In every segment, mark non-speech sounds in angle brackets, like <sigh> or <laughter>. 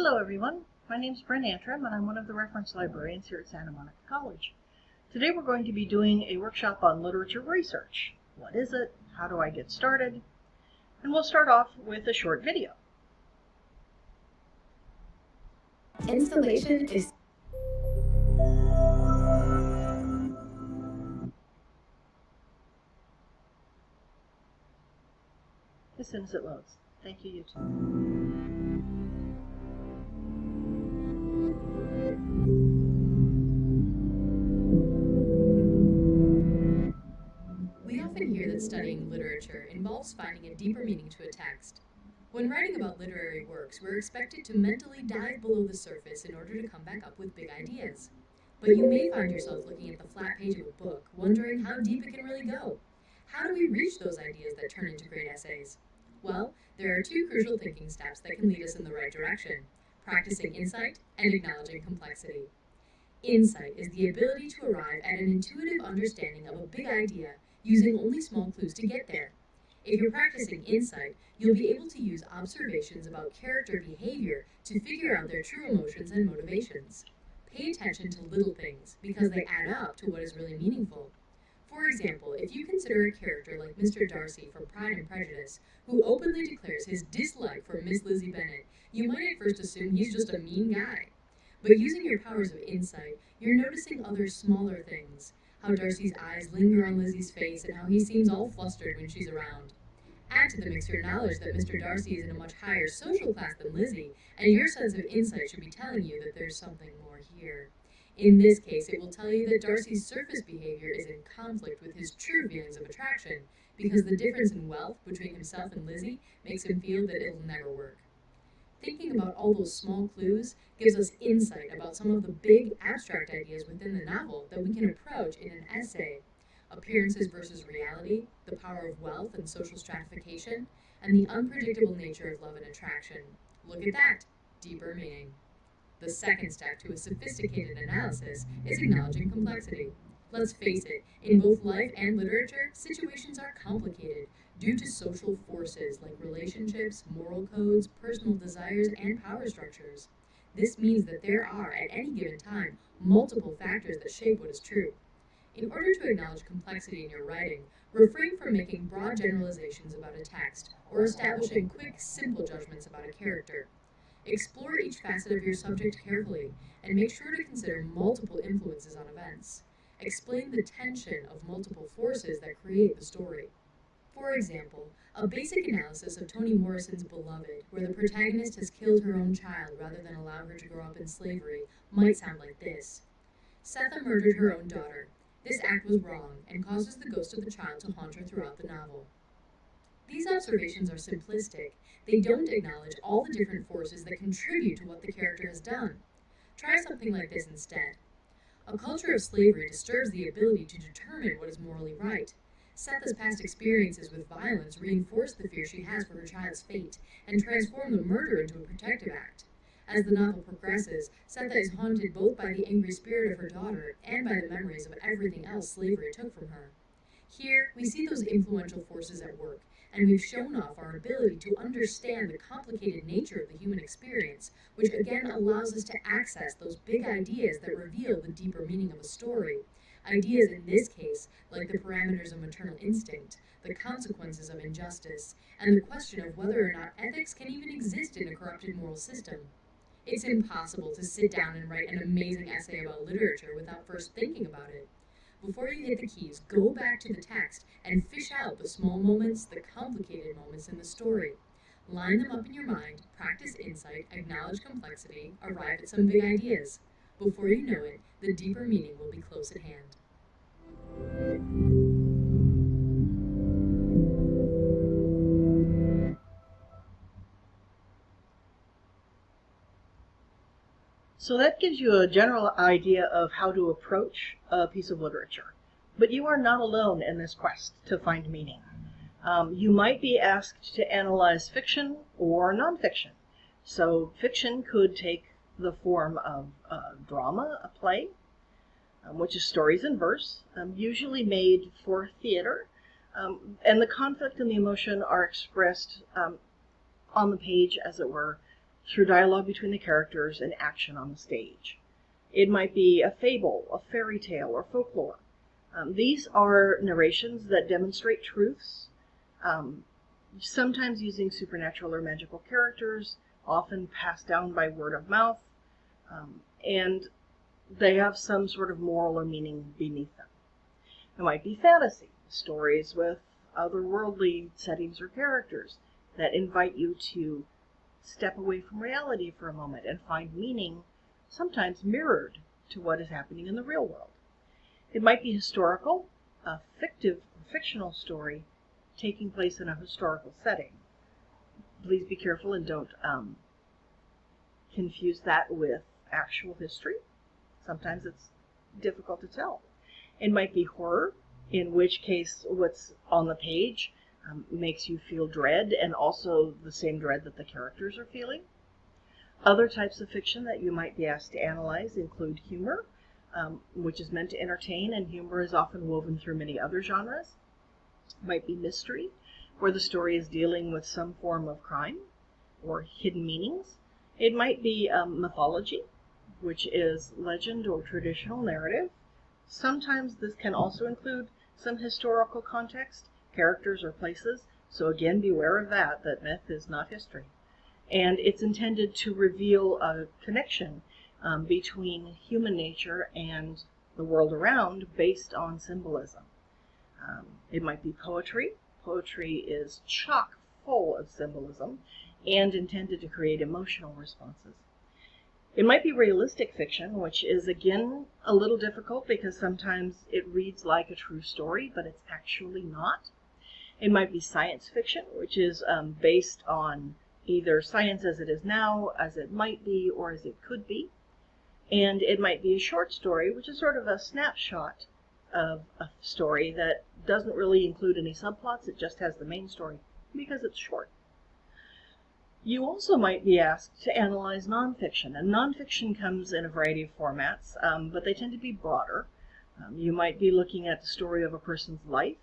Hello everyone, my name is Brent Antrim and I'm one of the reference librarians here at Santa Monica College. Today we're going to be doing a workshop on literature research. What is it? How do I get started? And we'll start off with a short video. Installation is As soon as it loads. Thank you, YouTube. That studying literature involves finding a deeper meaning to a text. When writing about literary works, we're expected to mentally dive below the surface in order to come back up with big ideas. But you may find yourself looking at the flat page of a book, wondering how deep it can really go. How do we reach those ideas that turn into great essays? Well, there are two crucial thinking steps that can lead us in the right direction practicing insight and acknowledging complexity. Insight is the ability to arrive at an intuitive understanding of a big idea using only small clues to get there. If you're practicing insight, you'll be able to use observations about character behavior to figure out their true emotions and motivations. Pay attention to little things because they add up to what is really meaningful. For example, if you consider a character like Mr. Darcy from Pride and Prejudice, who openly declares his dislike for Miss Lizzie Bennet, you might at first assume he's just a mean guy. But using your powers of insight, you're noticing other smaller things. How Darcy's eyes linger on Lizzie's face and how he seems all flustered when she's around. Add to the mix your knowledge that Mr. Darcy is in a much higher social class than Lizzie, and your sense of insight should be telling you that there's something more here. In this case, it will tell you that Darcy's surface behavior is in conflict with his true feelings of attraction, because the difference in wealth between himself and Lizzie makes him feel that it'll never work. Thinking about all those small clues gives us insight about some of the big abstract ideas within the novel that we can approach in an essay. Appearances versus reality, the power of wealth and social stratification, and the unpredictable nature of love and attraction. Look at that, deeper meaning. The second step to a sophisticated analysis is acknowledging complexity. Let's face it, in both life and literature, situations are complicated due to social forces like relationships, moral codes, personal desires, and power structures. This means that there are, at any given time, multiple factors that shape what is true. In order to acknowledge complexity in your writing, refrain from making broad generalizations about a text or establishing quick, simple judgments about a character. Explore each facet of your subject carefully and make sure to consider multiple influences on events. Explain the tension of multiple forces that create the story. For example, a basic analysis of Toni Morrison's Beloved, where the protagonist has killed her own child rather than allow her to grow up in slavery, might sound like this. Sethe murdered her own daughter. This act was wrong and causes the ghost of the child to haunt her throughout the novel. These observations are simplistic. They don't acknowledge all the different forces that contribute to what the character has done. Try something like this instead. A culture of slavery disturbs the ability to determine what is morally right. Sethe's past experiences with violence reinforce the fear she has for her child's fate and transform the murder into a protective act. As the novel progresses, Sethe is haunted both by the angry spirit of her daughter and by the memories of everything else slavery took from her. Here, we see those influential forces at work, and we've shown off our ability to understand the complicated nature of the human experience, which again allows us to access those big ideas that reveal the deeper meaning of a story. Ideas in this case, like the parameters of maternal instinct, the consequences of injustice, and the question of whether or not ethics can even exist in a corrupted moral system. It's impossible to sit down and write an amazing essay about literature without first thinking about it. Before you hit the keys, go back to the text and fish out the small moments, the complicated moments in the story. Line them up in your mind, practice insight, acknowledge complexity, arrive at some big ideas. Before you know it, the deeper meaning will be close at hand. So that gives you a general idea of how to approach a piece of literature. But you are not alone in this quest to find meaning. Um, you might be asked to analyze fiction or nonfiction. So fiction could take the form of a drama, a play, um, which is stories in verse, um, usually made for theater. Um, and the conflict and the emotion are expressed um, on the page, as it were, through dialogue between the characters and action on the stage. It might be a fable, a fairy tale, or folklore. Um, these are narrations that demonstrate truths, um, sometimes using supernatural or magical characters, often passed down by word of mouth, um, and they have some sort of moral or meaning beneath them. It might be fantasy, stories with otherworldly settings or characters that invite you to step away from reality for a moment and find meaning, sometimes mirrored to what is happening in the real world. It might be historical, a fictive, fictional story taking place in a historical setting. Please be careful and don't um, confuse that with actual history. Sometimes it's difficult to tell. It might be horror, in which case what's on the page um, makes you feel dread and also the same dread that the characters are feeling. Other types of fiction that you might be asked to analyze include humor, um, which is meant to entertain, and humor is often woven through many other genres. Might be mystery, where the story is dealing with some form of crime or hidden meanings. It might be um, mythology, which is legend or traditional narrative. Sometimes this can also include some historical context, characters or places, so again beware of that, that myth is not history. And it's intended to reveal a connection um, between human nature and the world around based on symbolism. Um, it might be poetry. Poetry is chock full of symbolism and intended to create emotional responses. It might be realistic fiction, which is again a little difficult because sometimes it reads like a true story, but it's actually not. It might be science fiction, which is um, based on either science as it is now, as it might be, or as it could be. And it might be a short story, which is sort of a snapshot of a story that doesn't really include any subplots, it just has the main story because it's short. You also might be asked to analyze nonfiction, and nonfiction comes in a variety of formats, um, but they tend to be broader. Um, you might be looking at the story of a person's life,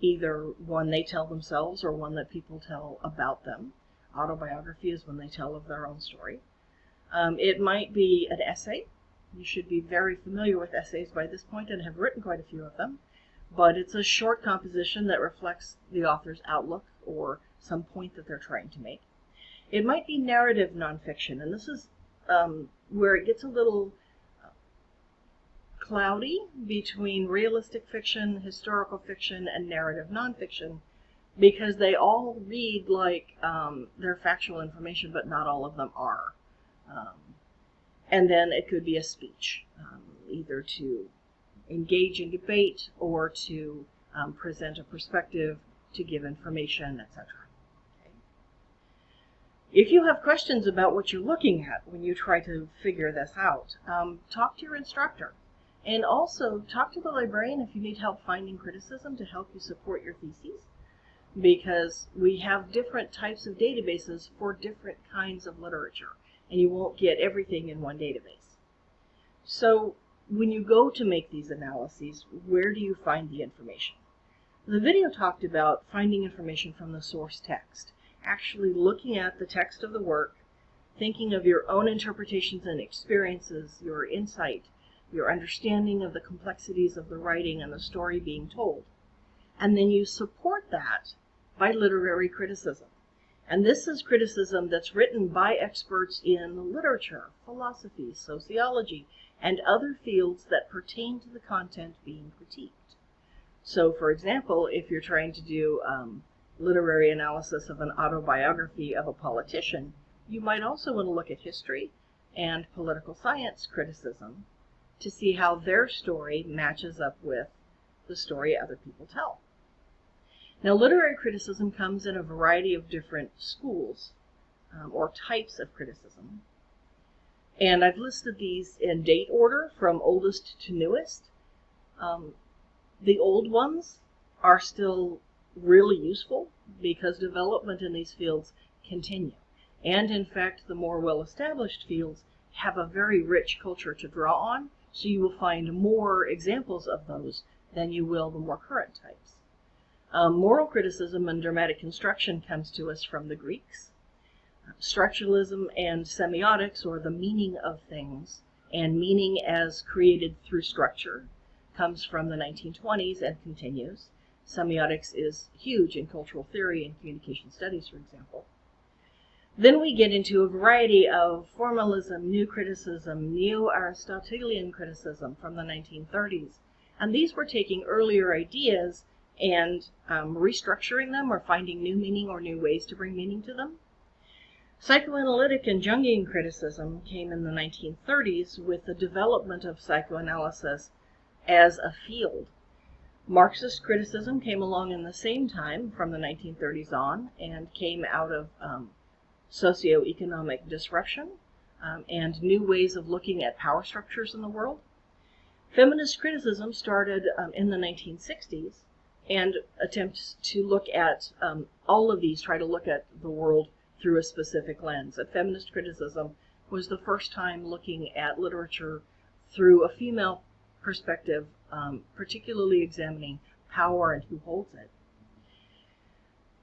either one they tell themselves or one that people tell about them. Autobiography is when they tell of their own story. Um, it might be an essay. You should be very familiar with essays by this point and have written quite a few of them. But it's a short composition that reflects the author's outlook or some point that they're trying to make. It might be narrative nonfiction, and this is um, where it gets a little uh, cloudy between realistic fiction, historical fiction, and narrative nonfiction because they all read like um, they're factual information, but not all of them are. Um, and then it could be a speech, um, either to engage in debate or to um, present a perspective, to give information, etc. If you have questions about what you're looking at when you try to figure this out, um, talk to your instructor. And also talk to the librarian if you need help finding criticism to help you support your theses. Because we have different types of databases for different kinds of literature, and you won't get everything in one database. So when you go to make these analyses, where do you find the information? The video talked about finding information from the source text actually looking at the text of the work, thinking of your own interpretations and experiences, your insight, your understanding of the complexities of the writing and the story being told. And then you support that by literary criticism. And this is criticism that's written by experts in literature, philosophy, sociology, and other fields that pertain to the content being critiqued. So, for example, if you're trying to do um, literary analysis of an autobiography of a politician, you might also want to look at history and political science criticism to see how their story matches up with the story other people tell. Now, literary criticism comes in a variety of different schools um, or types of criticism. And I've listed these in date order from oldest to newest. Um, the old ones are still really useful because development in these fields continue. And in fact, the more well-established fields have a very rich culture to draw on, so you will find more examples of those than you will the more current types. Um, moral criticism and dramatic construction comes to us from the Greeks. Structuralism and semiotics, or the meaning of things, and meaning as created through structure, comes from the 1920s and continues. Semiotics is huge in cultural theory and communication studies, for example. Then we get into a variety of formalism, new criticism, neo-Aristotelian criticism from the 1930s. And these were taking earlier ideas and um, restructuring them or finding new meaning or new ways to bring meaning to them. Psychoanalytic and Jungian criticism came in the 1930s with the development of psychoanalysis as a field. Marxist criticism came along in the same time from the 1930s on and came out of um, socioeconomic disruption um, and new ways of looking at power structures in the world. Feminist criticism started um, in the 1960s and attempts to look at um, all of these, try to look at the world through a specific lens. And feminist criticism was the first time looking at literature through a female perspective, um, particularly examining power and who holds it.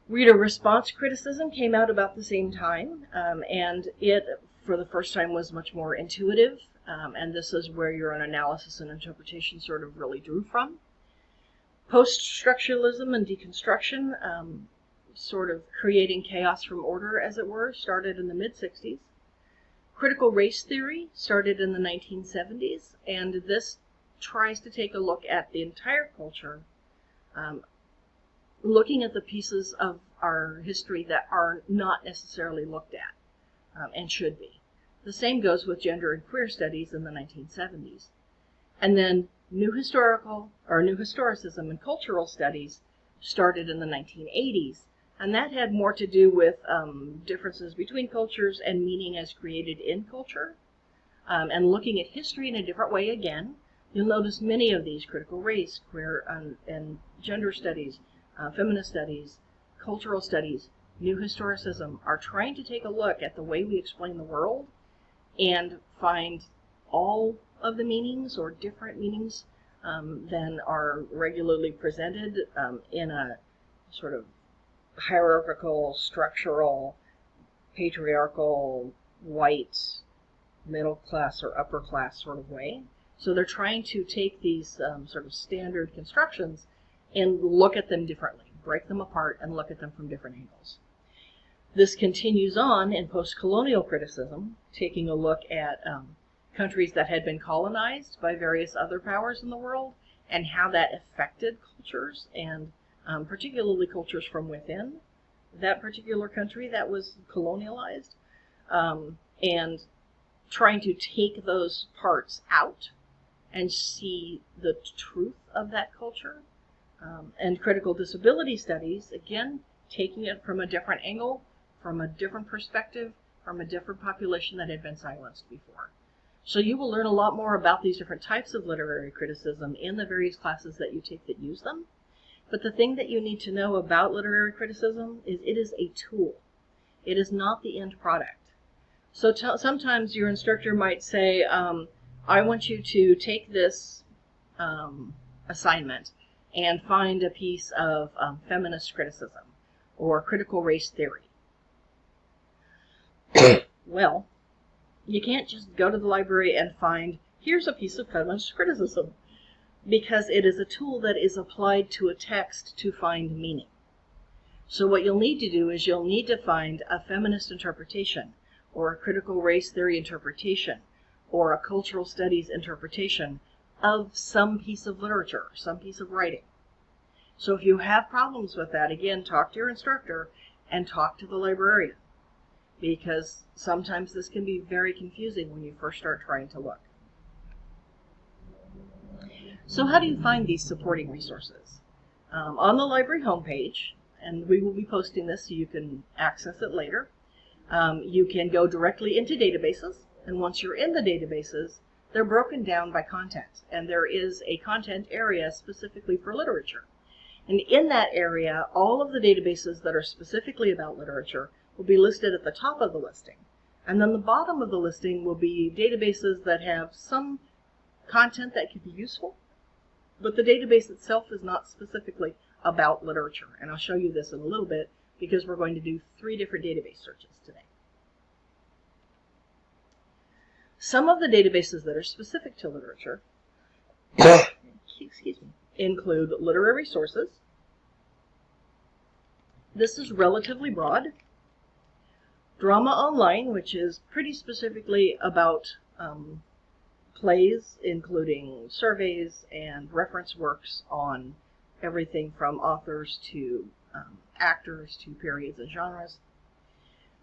Reader response criticism came out about the same time, um, and it, for the first time, was much more intuitive, um, and this is where your own analysis and interpretation sort of really drew from. Post structuralism and deconstruction, um, sort of creating chaos from order, as it were, started in the mid 60s. Critical race theory started in the 1970s, and this tries to take a look at the entire culture um, looking at the pieces of our history that are not necessarily looked at um, and should be. The same goes with gender and queer studies in the 1970s. And then new historical or new historicism and cultural studies started in the 1980s. And that had more to do with um, differences between cultures and meaning as created in culture. Um, and looking at history in a different way again. You'll notice many of these critical race, queer, um, and gender studies uh, feminist studies, cultural studies, new historicism are trying to take a look at the way we explain the world and find all of the meanings or different meanings um, than are regularly presented um, in a sort of hierarchical, structural, patriarchal, white, middle class or upper class sort of way. So they're trying to take these um, sort of standard constructions and look at them differently, break them apart and look at them from different angles. This continues on in post-colonial criticism, taking a look at um, countries that had been colonized by various other powers in the world and how that affected cultures and um, particularly cultures from within that particular country that was colonialized um, and trying to take those parts out and see the truth of that culture um, and critical disability studies, again, taking it from a different angle, from a different perspective, from a different population that had been silenced before. So you will learn a lot more about these different types of literary criticism in the various classes that you take that use them. But the thing that you need to know about literary criticism is it is a tool. It is not the end product. So sometimes your instructor might say, um, I want you to take this um, assignment and find a piece of um, feminist criticism or critical race theory. <clears throat> well, you can't just go to the library and find, here's a piece of feminist criticism, because it is a tool that is applied to a text to find meaning. So what you'll need to do is you'll need to find a feminist interpretation, or a critical race theory interpretation, or a cultural studies interpretation of some piece of literature, some piece of writing. So if you have problems with that, again, talk to your instructor and talk to the librarian because sometimes this can be very confusing when you first start trying to look. So how do you find these supporting resources? Um, on the library homepage, and we will be posting this so you can access it later, um, you can go directly into databases, and once you're in the databases, they're broken down by content, and there is a content area specifically for literature. And in that area, all of the databases that are specifically about literature will be listed at the top of the listing. And then the bottom of the listing will be databases that have some content that could be useful, but the database itself is not specifically about literature. And I'll show you this in a little bit because we're going to do three different database searches today. Some of the databases that are specific to literature <coughs> excuse me, include literary sources. This is relatively broad. Drama Online, which is pretty specifically about um, plays, including surveys and reference works on everything from authors to um, actors to periods and genres.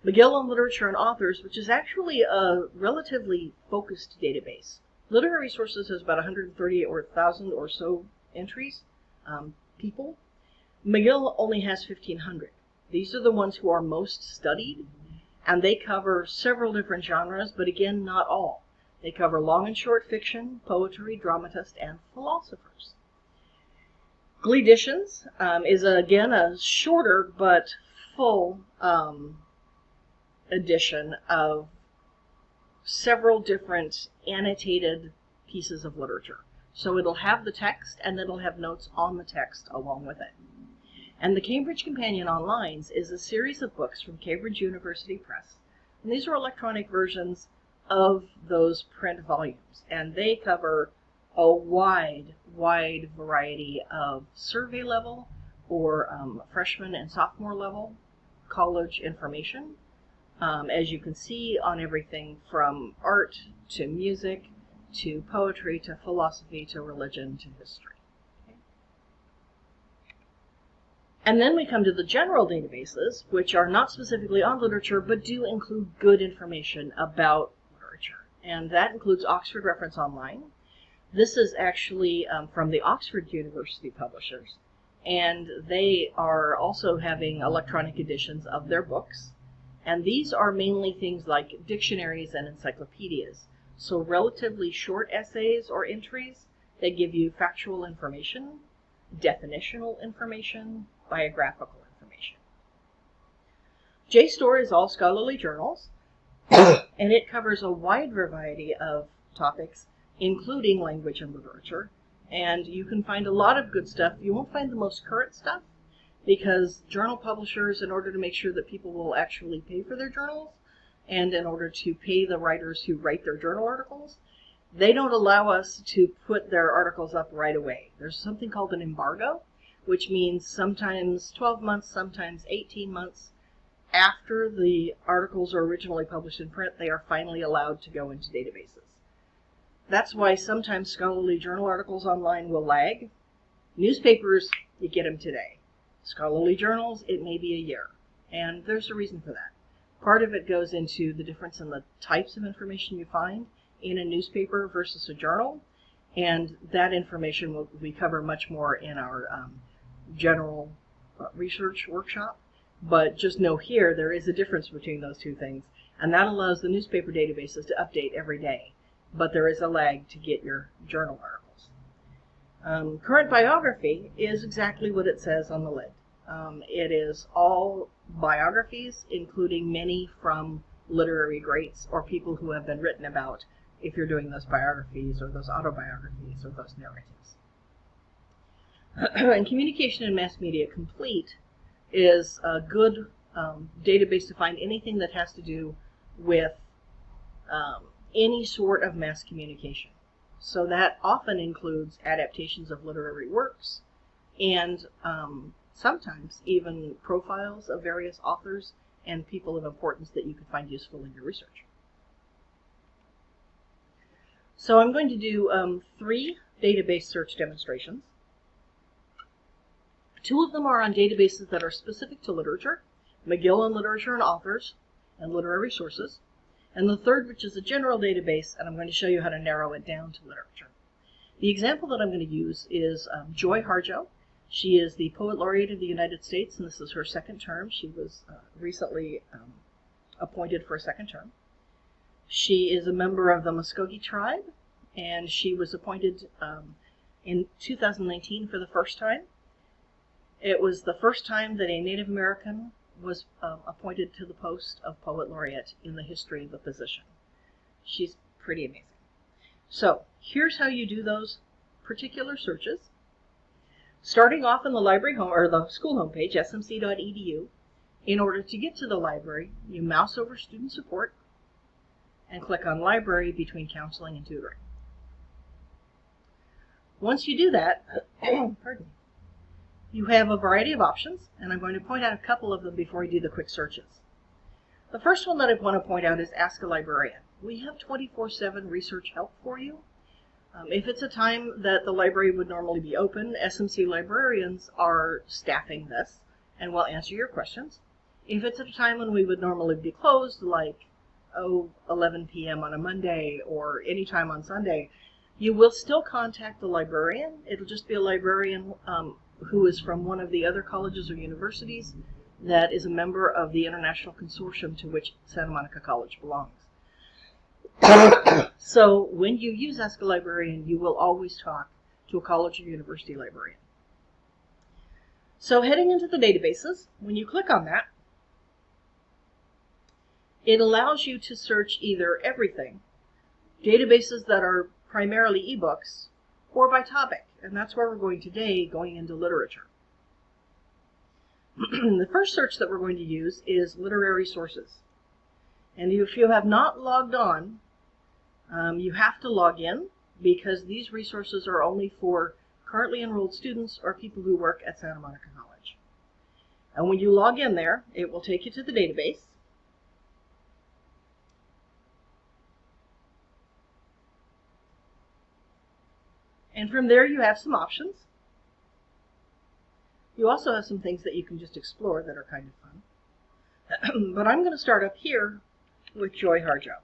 Magill on Literature and Authors, which is actually a relatively focused database. Literary Sources has about 130 or 1,000 or so entries, um, people. Magill only has 1,500. These are the ones who are most studied, and they cover several different genres, but again, not all. They cover long and short fiction, poetry, dramatists, and philosophers. Gleeditions um, is again a shorter but full um, edition of several different annotated pieces of literature. So it'll have the text and then it'll have notes on the text along with it. And the Cambridge Companion Online is a series of books from Cambridge University Press. And these are electronic versions of those print volumes. And they cover a wide, wide variety of survey level or um, freshman and sophomore level college information um, as you can see on everything from art to music to poetry to philosophy to religion to history. And then we come to the general databases, which are not specifically on literature, but do include good information about literature. And that includes Oxford Reference Online. This is actually um, from the Oxford University publishers. And they are also having electronic editions of their books. And these are mainly things like dictionaries and encyclopedias. So relatively short essays or entries that give you factual information, definitional information, biographical information. JSTOR is all scholarly journals, <coughs> and it covers a wide variety of topics, including language and literature. And you can find a lot of good stuff. You won't find the most current stuff, because journal publishers, in order to make sure that people will actually pay for their journals, and in order to pay the writers who write their journal articles, they don't allow us to put their articles up right away. There's something called an embargo, which means sometimes 12 months, sometimes 18 months after the articles are originally published in print, they are finally allowed to go into databases. That's why sometimes scholarly journal articles online will lag. Newspapers, you get them today. Scholarly journals, it may be a year. And there's a reason for that. Part of it goes into the difference in the types of information you find in a newspaper versus a journal. And that information will we cover much more in our um, general research workshop. But just know here, there is a difference between those two things. And that allows the newspaper databases to update every day. But there is a lag to get your journal article. Um, current biography is exactly what it says on the lid. Um, it is all biographies, including many from literary greats or people who have been written about if you're doing those biographies or those autobiographies or those narratives. <clears throat> and Communication and Mass Media Complete is a good um, database to find anything that has to do with um, any sort of mass communication. So that often includes adaptations of literary works and um, sometimes even profiles of various authors and people of importance that you can find useful in your research. So I'm going to do um, three database search demonstrations. Two of them are on databases that are specific to literature, Magill on Literature and Authors, and Literary Sources and the third, which is a general database, and I'm going to show you how to narrow it down to literature. The example that I'm going to use is um, Joy Harjo. She is the Poet Laureate of the United States, and this is her second term. She was uh, recently um, appointed for a second term. She is a member of the Muskogee tribe, and she was appointed um, in 2019 for the first time. It was the first time that a Native American was um, appointed to the post of Poet Laureate in the history of the position. She's pretty amazing. So here's how you do those particular searches. Starting off in the library home or the school homepage, smc.edu, in order to get to the library, you mouse over student support, and click on Library between counseling and tutoring. Once you do that, <clears throat> pardon me, you have a variety of options, and I'm going to point out a couple of them before we do the quick searches. The first one that I want to point out is Ask a Librarian. We have 24-7 research help for you. Um, if it's a time that the library would normally be open, SMC librarians are staffing this and will answer your questions. If it's at a time when we would normally be closed, like oh, 11 p.m. on a Monday or any time on Sunday, you will still contact the librarian. It'll just be a librarian um, who is from one of the other colleges or universities that is a member of the international consortium to which Santa Monica College belongs. so when you use Ask a Librarian, you will always talk to a college or university librarian. So heading into the databases, when you click on that, it allows you to search either everything, databases that are primarily ebooks, or by topic. And that's where we're going today, going into literature. <clears throat> the first search that we're going to use is literary sources. And if you have not logged on, um, you have to log in because these resources are only for currently enrolled students or people who work at Santa Monica College. And when you log in there, it will take you to the database. And from there you have some options. You also have some things that you can just explore that are kind of fun. <clears throat> but I'm going to start up here with Joy Harjo.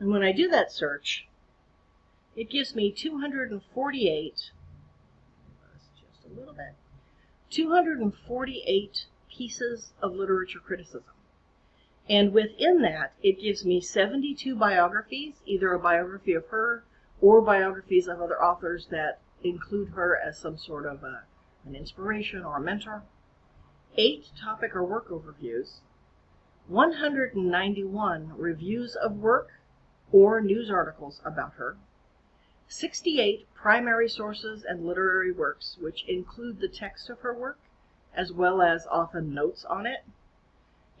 And when I do that search, it gives me 248, just a little bit, 248 pieces of literature criticism. And within that, it gives me 72 biographies, either a biography of her or biographies of other authors that include her as some sort of a, an inspiration or a mentor, eight topic or work overviews, 191 reviews of work or news articles about her, 68 primary sources and literary works, which include the text of her work, as well as often notes on it,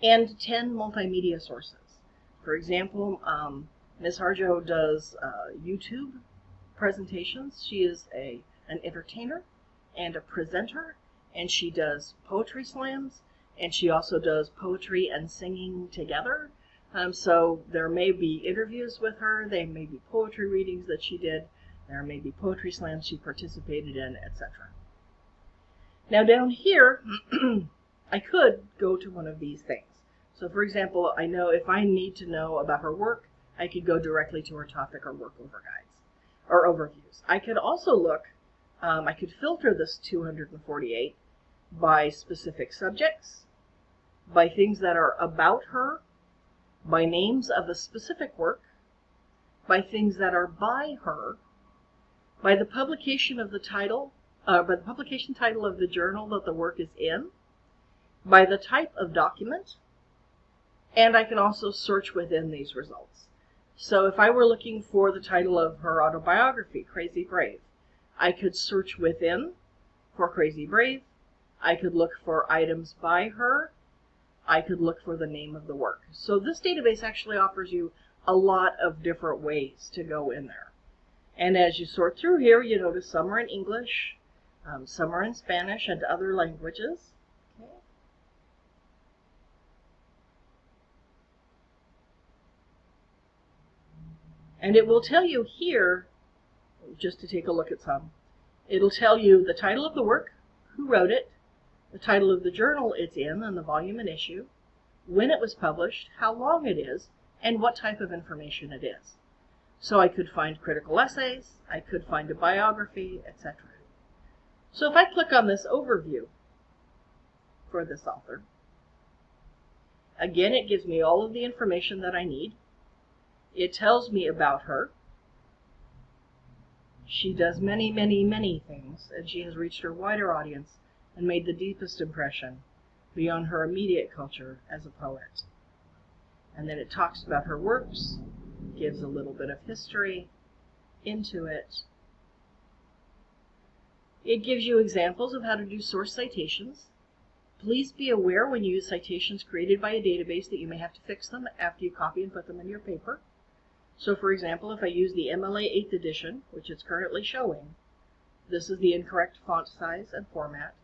and 10 multimedia sources. For example, um, Ms. Harjo does uh, YouTube presentations. She is a an entertainer and a presenter, and she does poetry slams, and she also does poetry and singing together. Um, so there may be interviews with her, there may be poetry readings that she did, there may be poetry slams she participated in, etc. Now down here, <clears throat> I could go to one of these things. So for example, I know if I need to know about her work, I could go directly to her topic or work over guides or overviews. I could also look, um, I could filter this 248 by specific subjects, by things that are about her, by names of a specific work, by things that are by her, by the publication of the title, uh, by the publication title of the journal that the work is in, by the type of document, and I can also search within these results. So if I were looking for the title of her autobiography, Crazy Brave, I could search within for Crazy Brave. I could look for items by her. I could look for the name of the work. So this database actually offers you a lot of different ways to go in there. And as you sort through here, you notice some are in English, um, some are in Spanish and other languages. And it will tell you here, just to take a look at some, it'll tell you the title of the work, who wrote it, the title of the journal it's in and the volume and issue, when it was published, how long it is, and what type of information it is. So I could find critical essays, I could find a biography, etc. So if I click on this overview for this author, again it gives me all of the information that I need. It tells me about her. She does many, many, many things, and she has reached her wider audience and made the deepest impression beyond her immediate culture as a poet. And then it talks about her works, gives a little bit of history into it. It gives you examples of how to do source citations. Please be aware when you use citations created by a database that you may have to fix them after you copy and put them in your paper. So for example, if I use the MLA 8th edition, which it's currently showing, this is the incorrect font size and format.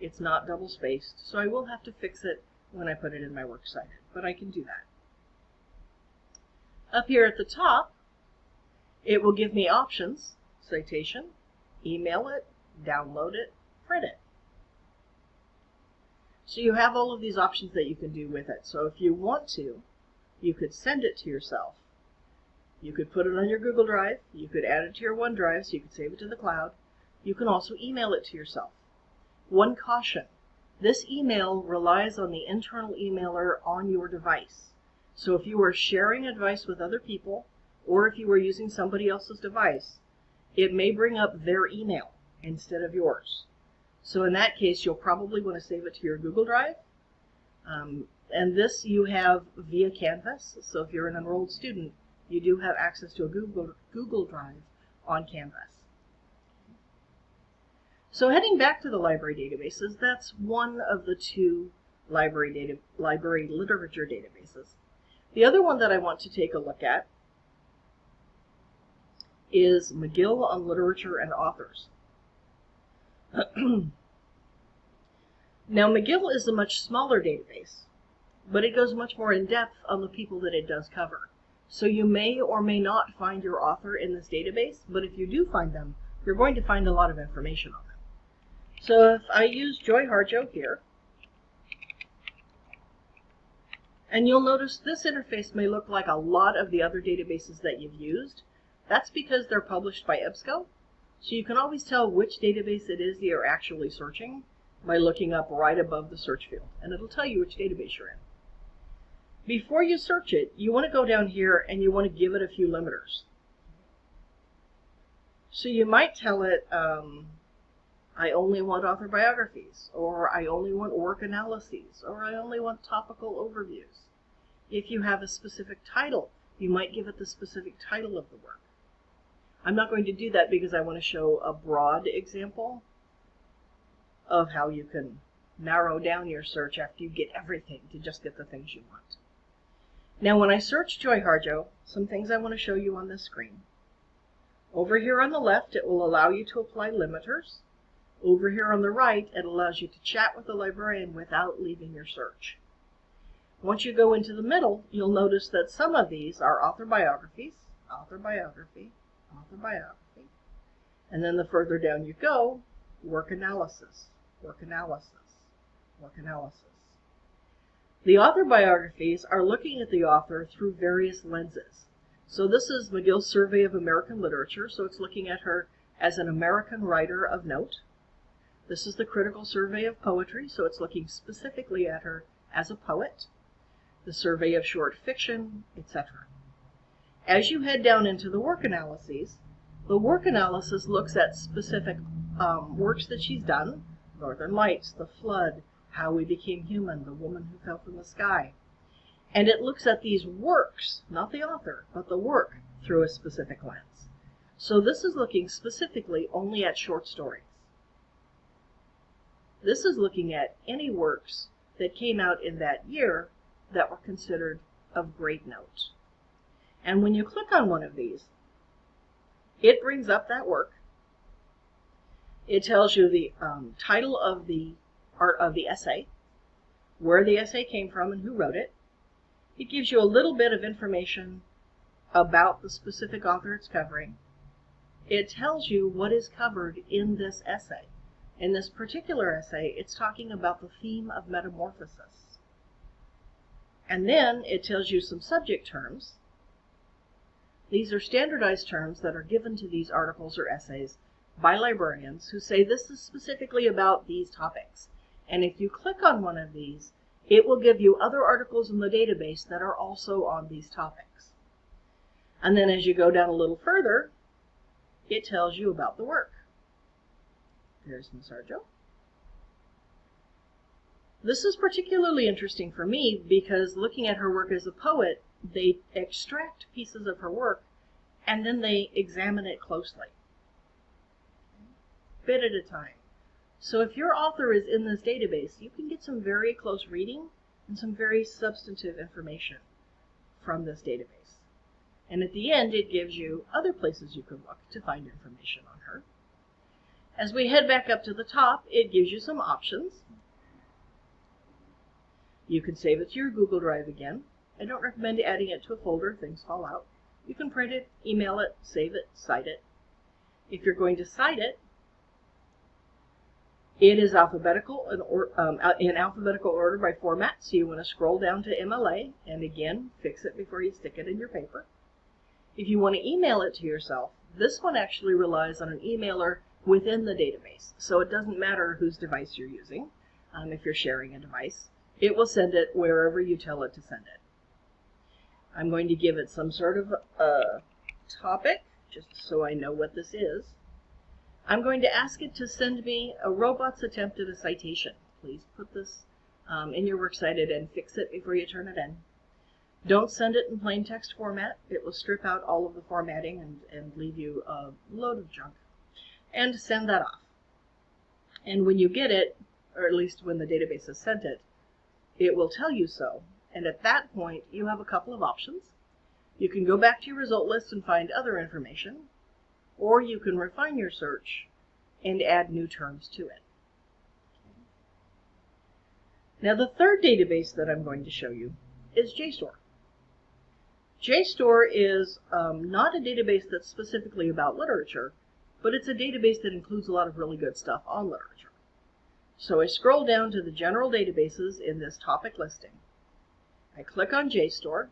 It's not double spaced, so I will have to fix it when I put it in my works cited, but I can do that. Up here at the top, it will give me options, citation, email it, download it, print it. So you have all of these options that you can do with it. So if you want to, you could send it to yourself. You could put it on your Google Drive. You could add it to your OneDrive so you could save it to the cloud. You can also email it to yourself. One caution. This email relies on the internal emailer on your device. So if you are sharing advice with other people, or if you are using somebody else's device, it may bring up their email instead of yours. So in that case, you'll probably want to save it to your Google Drive. Um, and this you have via Canvas. So if you're an enrolled student, you do have access to a Google, Google Drive on Canvas. So heading back to the library databases, that's one of the two library, data, library literature databases. The other one that I want to take a look at is Magill on Literature and Authors. <clears throat> now, Magill is a much smaller database, but it goes much more in depth on the people that it does cover. So you may or may not find your author in this database, but if you do find them, you're going to find a lot of information on them. So if I use Joy Harjo here, and you'll notice this interface may look like a lot of the other databases that you've used. That's because they're published by EBSCO, so you can always tell which database it is that you're actually searching by looking up right above the search field, and it'll tell you which database you're in. Before you search it, you want to go down here and you want to give it a few limiters. So you might tell it, um, I only want author biographies, or I only want work analyses, or I only want topical overviews. If you have a specific title, you might give it the specific title of the work. I'm not going to do that because I want to show a broad example of how you can narrow down your search after you get everything to just get the things you want. Now when I search Joy Harjo, some things I want to show you on this screen. Over here on the left, it will allow you to apply limiters. Over here on the right, it allows you to chat with the librarian without leaving your search. Once you go into the middle, you'll notice that some of these are author biographies, author biography, author biography. And then the further down you go, work analysis, work analysis, work analysis. The author biographies are looking at the author through various lenses. So this is Magill's Survey of American Literature, so it's looking at her as an American writer of note. This is the Critical Survey of Poetry, so it's looking specifically at her as a poet. The Survey of Short Fiction, etc. As you head down into the work analyses, the work analysis looks at specific um, works that she's done, Northern Lights, The Flood, How We Became Human, The Woman Who Fell from the Sky. And it looks at these works, not the author, but the work, through a specific lens. So this is looking specifically only at short stories. This is looking at any works that came out in that year that were considered of great note. And when you click on one of these, it brings up that work. It tells you the um, title of the art of the essay, where the essay came from and who wrote it. It gives you a little bit of information about the specific author it's covering. It tells you what is covered in this essay. In this particular essay, it's talking about the theme of metamorphosis. And then it tells you some subject terms. These are standardized terms that are given to these articles or essays by librarians who say this is specifically about these topics. And if you click on one of these, it will give you other articles in the database that are also on these topics. And then as you go down a little further, it tells you about the work. There's Miss Harjo. This is particularly interesting for me because looking at her work as a poet, they extract pieces of her work and then they examine it closely, bit at a time. So if your author is in this database, you can get some very close reading and some very substantive information from this database. And at the end, it gives you other places you can look to find information on her. As we head back up to the top, it gives you some options. You can save it to your Google Drive again. I don't recommend adding it to a folder, things fall out. You can print it, email it, save it, cite it. If you're going to cite it, it is alphabetical in, or, um, in alphabetical order by format, so you want to scroll down to MLA and again fix it before you stick it in your paper. If you want to email it to yourself, this one actually relies on an emailer within the database, so it doesn't matter whose device you're using. Um, if you're sharing a device, it will send it wherever you tell it to send it. I'm going to give it some sort of a topic, just so I know what this is. I'm going to ask it to send me a robot's attempt at a citation. Please put this um, in your works cited and fix it before you turn it in. Don't send it in plain text format. It will strip out all of the formatting and, and leave you a load of junk. And send that off. And when you get it, or at least when the database has sent it, it will tell you so. And at that point, you have a couple of options. You can go back to your result list and find other information, or you can refine your search and add new terms to it. Now the third database that I'm going to show you is JSTOR. JSTOR is um, not a database that's specifically about literature, but it's a database that includes a lot of really good stuff on literature. So I scroll down to the general databases in this topic listing. I click on JSTOR.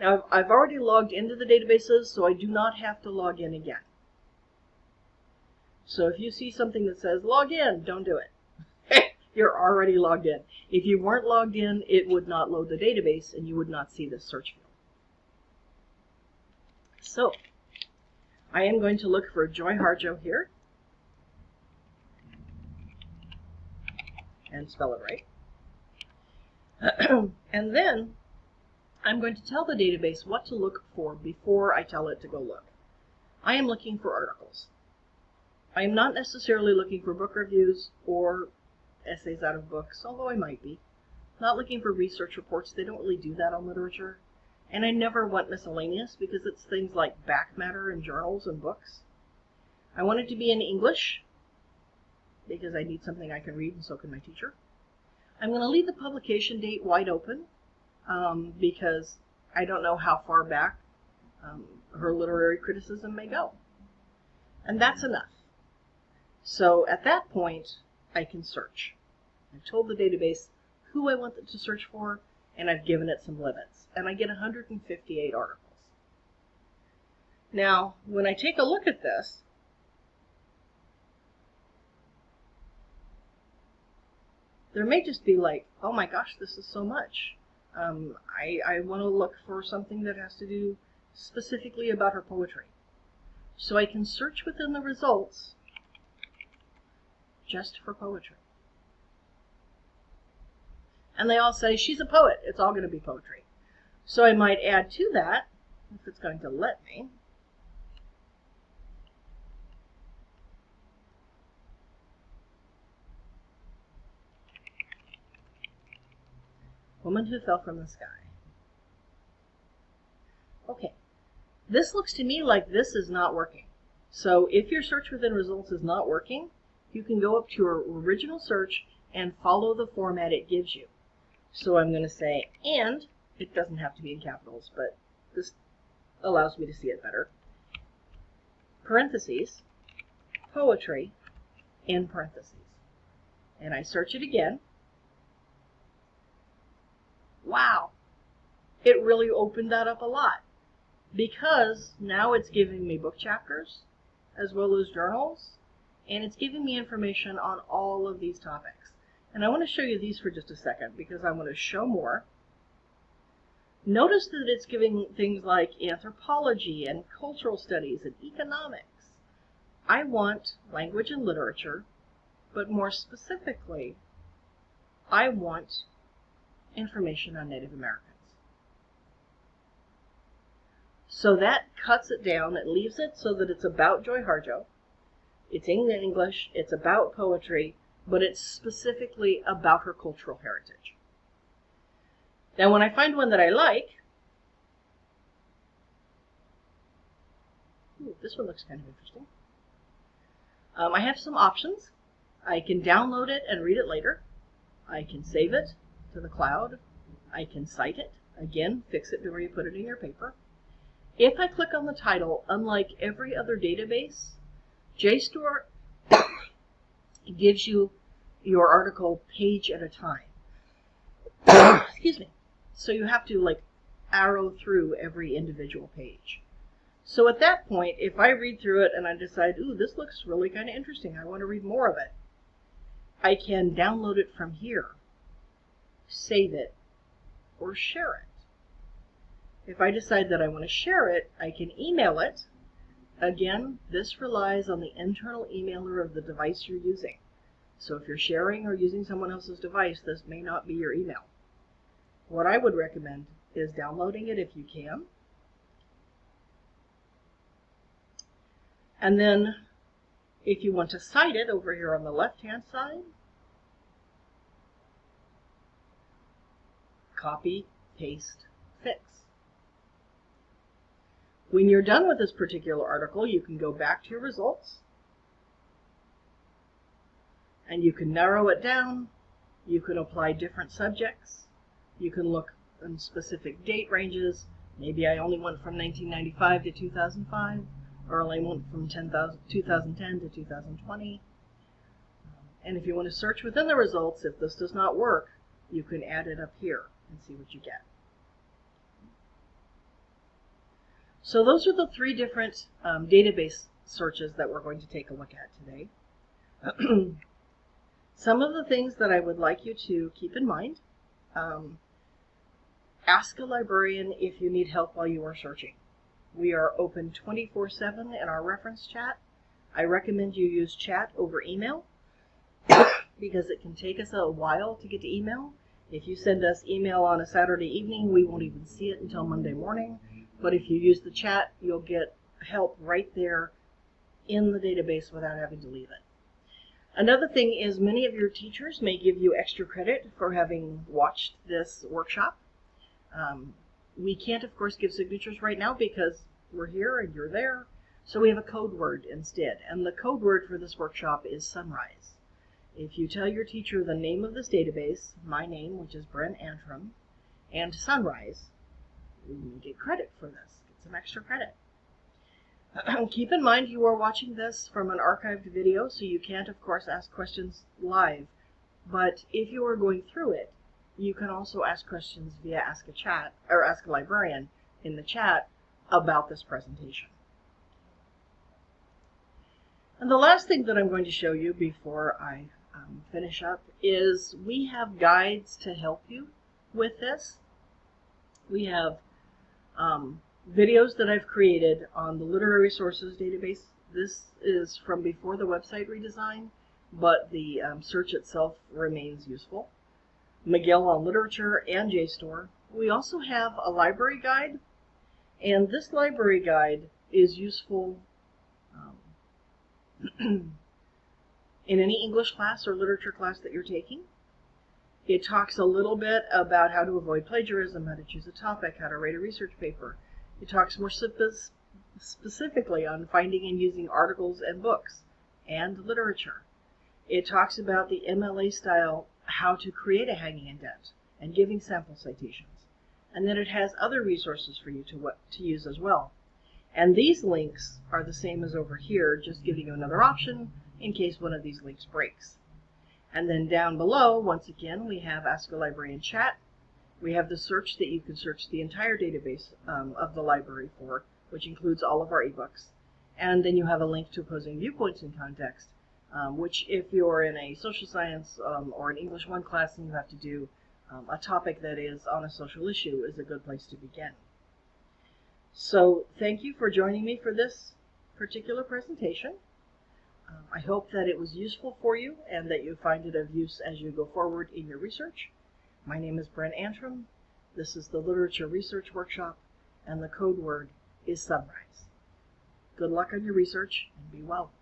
Now I've already logged into the databases, so I do not have to log in again. So if you see something that says log in, don't do it. <laughs> You're already logged in. If you weren't logged in, it would not load the database and you would not see this search field. So I am going to look for Joy Harjo here and spell it right. <clears throat> and then I'm going to tell the database what to look for before I tell it to go look. I am looking for articles. I am not necessarily looking for book reviews or essays out of books, although I might be. Not looking for research reports, they don't really do that on literature. And I never want miscellaneous because it's things like back matter and journals and books. I want it to be in English because I need something I can read and so can my teacher. I'm going to leave the publication date wide open um, because I don't know how far back um, her literary criticism may go. And that's enough. So at that point, I can search. I've told the database who I want it to search for, and I've given it some limits. And I get 158 articles. Now, when I take a look at this, there may just be like, oh my gosh, this is so much. Um, I, I want to look for something that has to do specifically about her poetry. So I can search within the results just for poetry. And they all say, she's a poet. It's all going to be poetry. So I might add to that, if it's going to let me, Woman who fell from the sky. Okay, this looks to me like this is not working. So if your search within results is not working, you can go up to your original search and follow the format it gives you. So I'm going to say and, it doesn't have to be in capitals, but this allows me to see it better. Parentheses, poetry, in parentheses. And I search it again. Wow, it really opened that up a lot because now it's giving me book chapters as well as journals and it's giving me information on all of these topics. And I want to show you these for just a second because I want to show more. Notice that it's giving things like anthropology and cultural studies and economics. I want language and literature, but more specifically, I want information on Native Americans. So that cuts it down. It leaves it so that it's about Joy Harjo. It's in English. It's about poetry, but it's specifically about her cultural heritage. Now, when I find one that I like, ooh, this one looks kind of interesting. Um, I have some options. I can download it and read it later. I can save it to the cloud. I can cite it. Again, fix it where you put it in your paper. If I click on the title, unlike every other database, JSTOR <coughs> gives you your article page at a time. <coughs> Excuse me. So you have to like arrow through every individual page. So at that point, if I read through it and I decide, ooh, this looks really kind of interesting, I want to read more of it, I can download it from here, save it, or share it. If I decide that I want to share it, I can email it. Again, this relies on the internal emailer of the device you're using. So if you're sharing or using someone else's device, this may not be your email. What I would recommend is downloading it if you can. And then if you want to cite it over here on the left-hand side, copy, paste, fix. When you're done with this particular article, you can go back to your results and you can narrow it down. You can apply different subjects. You can look in specific date ranges. Maybe I only went from 1995 to 2005, or I went from 10, 2010 to 2020. And if you want to search within the results, if this does not work, you can add it up here and see what you get. So those are the three different um, database searches that we're going to take a look at today. <clears throat> Some of the things that I would like you to keep in mind. Um, ask a librarian if you need help while you are searching. We are open 24-7 in our reference chat. I recommend you use chat over email <coughs> because it can take us a while to get to email. If you send us email on a Saturday evening, we won't even see it until Monday morning. But if you use the chat, you'll get help right there in the database without having to leave it. Another thing is many of your teachers may give you extra credit for having watched this workshop. Um, we can't, of course, give signatures right now because we're here and you're there. So we have a code word instead. And the code word for this workshop is sunrise. If you tell your teacher the name of this database, my name, which is Bren Antrim, and sunrise, you get credit for this. Get some extra credit. <clears throat> Keep in mind you are watching this from an archived video, so you can't, of course, ask questions live. But if you are going through it, you can also ask questions via Ask a Chat or Ask a Librarian in the chat about this presentation. And the last thing that I'm going to show you before I um, finish up is we have guides to help you with this. We have um, videos that I've created on the literary sources database. This is from before the website redesign, but the um, search itself remains useful. Magill on Literature and JSTOR. We also have a library guide, and this library guide is useful um, <clears throat> in any English class or literature class that you're taking. It talks a little bit about how to avoid plagiarism, how to choose a topic, how to write a research paper, it talks more specifically on finding and using articles and books and literature. It talks about the MLA style, how to create a hanging indent and giving sample citations. And then it has other resources for you to, to use as well. And these links are the same as over here, just giving you another option in case one of these links breaks. And then down below, once again, we have Ask a Librarian Chat, we have the search that you can search the entire database um, of the library for, which includes all of our ebooks. And then you have a link to opposing viewpoints in context, um, which if you're in a social science um, or an English 1 class and you have to do um, a topic that is on a social issue is a good place to begin. So thank you for joining me for this particular presentation. Um, I hope that it was useful for you and that you find it of use as you go forward in your research. My name is Brent Antrim. This is the Literature Research Workshop, and the code word is sunrise. Good luck on your research, and be well.